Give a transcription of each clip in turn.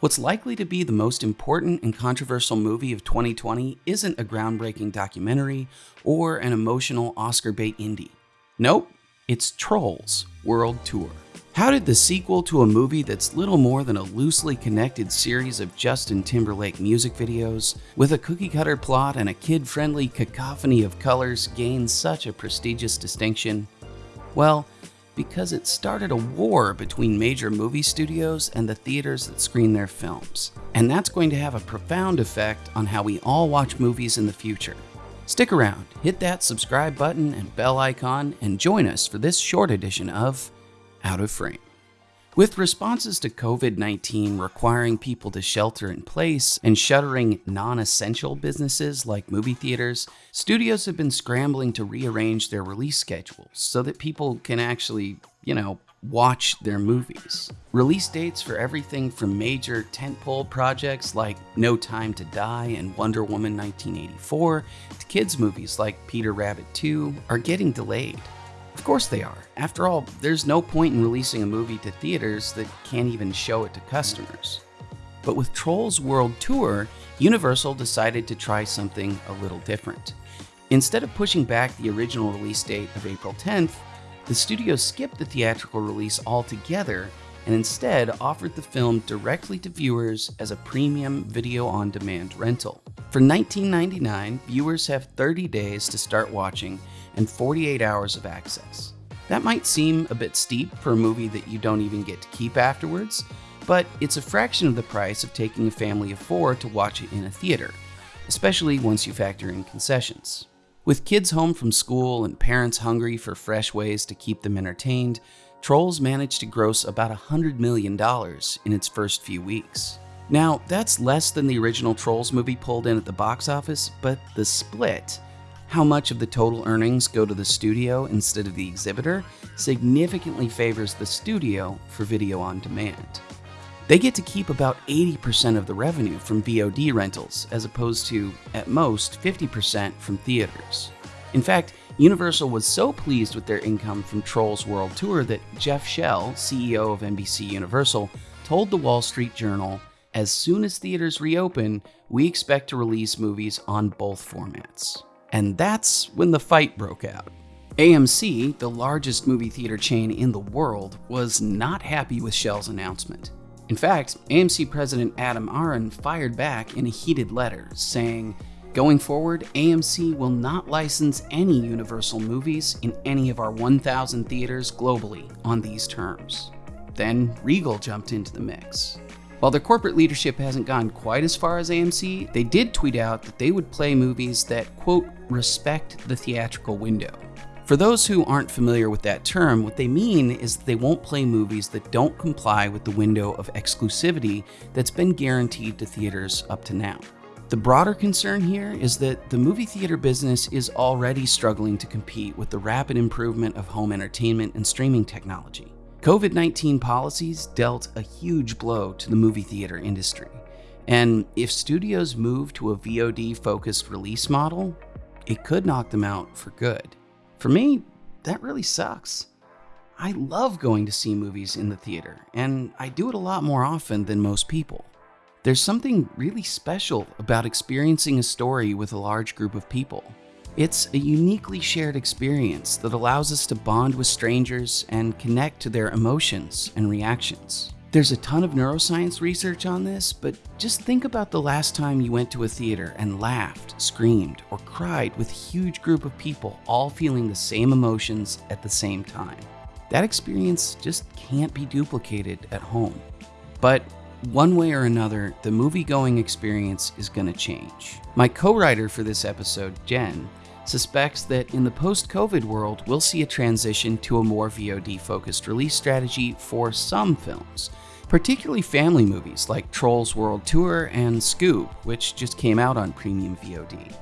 What's likely to be the most important and controversial movie of 2020 isn't a groundbreaking documentary or an emotional Oscar bait indie. Nope, it's Trolls World Tour. How did the sequel to a movie that's little more than a loosely connected series of Justin Timberlake music videos, with a cookie cutter plot and a kid friendly cacophony of colors, gain such a prestigious distinction? Well, because it started a war between major movie studios and the theaters that screen their films. And that's going to have a profound effect on how we all watch movies in the future. Stick around, hit that subscribe button and bell icon, and join us for this short edition of Out of Frame. With responses to COVID 19 requiring people to shelter in place and shuttering non essential businesses like movie theaters, studios have been scrambling to rearrange their release schedules so that people can actually, you know, watch their movies. Release dates for everything from major tentpole projects like No Time to Die and Wonder Woman 1984 to kids' movies like Peter Rabbit 2 are getting delayed. Of course they are. After all, there's no point in releasing a movie to theaters that can't even show it to customers. But with Trolls World Tour, Universal decided to try something a little different. Instead of pushing back the original release date of April 10th, the studio skipped the theatrical release altogether and instead offered the film directly to viewers as a premium video on demand rental. For $19.99, viewers have 30 days to start watching and 48 hours of access. That might seem a bit steep for a movie that you don't even get to keep afterwards, but it's a fraction of the price of taking a family of four to watch it in a theater, especially once you factor in concessions. With kids home from school and parents hungry for fresh ways to keep them entertained, Trolls managed to gross about $100 million in its first few weeks. Now, that's less than the original Trolls movie pulled in at the box office, but the split how much of the total earnings go to the studio instead of the exhibitor significantly favors the studio for video on demand. They get to keep about 80% of the revenue from VOD rentals, as opposed to, at most, 50% from theaters. In fact, Universal was so pleased with their income from Trolls World Tour that Jeff Shell, CEO of NBC Universal, told the Wall Street Journal As soon as theaters reopen, we expect to release movies on both formats. And that's when the fight broke out. AMC, the largest movie theater chain in the world, was not happy with Shell's announcement. In fact, AMC President Adam Aron fired back in a heated letter, saying, Going forward, AMC will not license any Universal movies in any of our 1,000 theaters globally on these terms. Then Regal jumped into the mix. While their corporate leadership hasn't gone quite as far as AMC, they did tweet out that they would play movies that, quote, respect the theatrical window. For those who aren't familiar with that term, what they mean is they won't play movies that don't comply with the window of exclusivity that's been guaranteed to theaters up to now. The broader concern here is that the movie theater business is already struggling to compete with the rapid improvement of home entertainment and streaming technology. COVID 19 policies dealt a huge blow to the movie theater industry. And if studios move to a VOD focused release model, it could knock them out for good. For me, that really sucks. I love going to see movies in the theater, and I do it a lot more often than most people. There's something really special about experiencing a story with a large group of people. It's a uniquely shared experience that allows us to bond with strangers and connect to their emotions and reactions. There's a ton of neuroscience research on this, but just think about the last time you went to a theater and laughed, screamed, or cried with a huge group of people all feeling the same emotions at the same time. That experience just can't be duplicated at home. But one way or another, the movie going experience is going to change. My co writer for this episode, Jen, suspects that in the post COVID world, we'll see a transition to a more VOD focused release strategy for some films, particularly family movies like Trolls World Tour and Scoob, which just came out on premium VOD.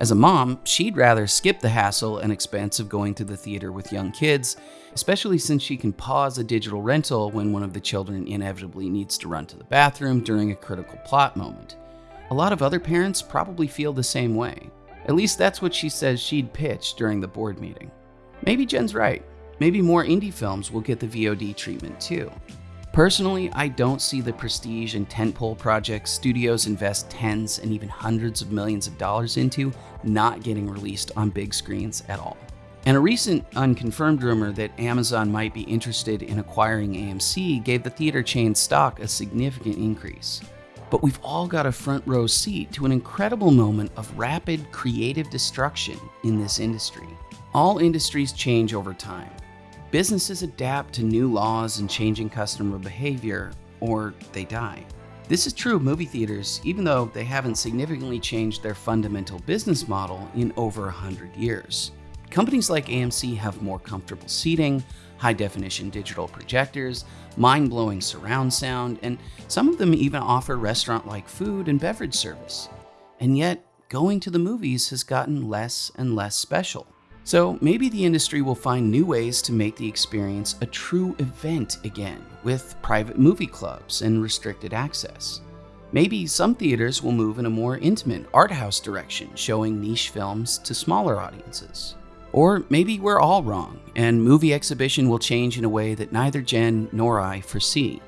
As a mom, she'd rather skip the hassle and expense of going to the theater with young kids, especially since she can pause a digital rental when one of the children inevitably needs to run to the bathroom during a critical plot moment. A lot of other parents probably feel the same way. At least that's what she says she'd pitch during the board meeting. Maybe Jen's right. Maybe more indie films will get the VOD treatment too. Personally, I don't see the prestige and tentpole projects studios invest tens and even hundreds of millions of dollars into not getting released on big screens at all. And a recent unconfirmed rumor that Amazon might be interested in acquiring AMC gave the theater chain stock a significant increase. But we've all got a front row seat to an incredible moment of rapid creative destruction in this industry. All industries change over time, Businesses adapt to new laws and changing customer behavior, or they die. This is true of movie theaters, even though they haven't significantly changed their fundamental business model in over 100 years. Companies like AMC have more comfortable seating, high definition digital projectors, mind blowing surround sound, and some of them even offer restaurant like food and beverage service. And yet, going to the movies has gotten less and less special. So maybe the industry will find new ways to make the experience a true event again, with private movie clubs and restricted access. Maybe some theaters will move in a more intimate art house direction, showing niche films to smaller audiences. Or maybe we're all wrong, and movie exhibition will change in a way that neither Jen nor I foresee.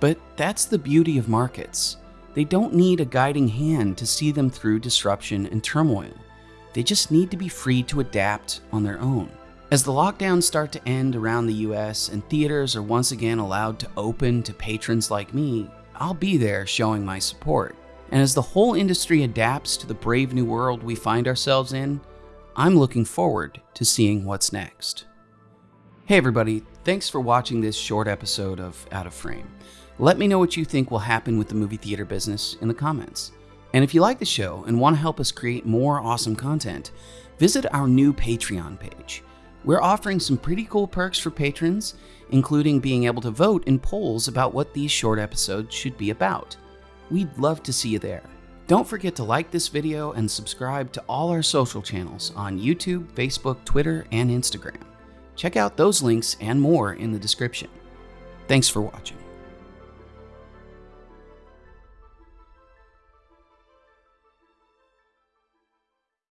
But that's the beauty of markets. They don't need a guiding hand to see them through disruption and turmoil. They just need to be free to adapt on their own. As the lockdowns start to end around the US and theaters are once again allowed to open to patrons like me, I'll be there showing my support. And as the whole industry adapts to the brave new world we find ourselves in, I'm looking forward to seeing what's next. Hey everybody, thanks for watching this short episode of Out of Frame. Let me know what you think will happen with the movie theater business in the comments. And if you like the show and want to help us create more awesome content, visit our new Patreon page. We're offering some pretty cool perks for patrons, including being able to vote in polls about what these short episodes should be about. We'd love to see you there. Don't forget to like this video and subscribe to all our social channels on YouTube, Facebook, Twitter, and Instagram. Check out those links and more in the description. Thanks for watching.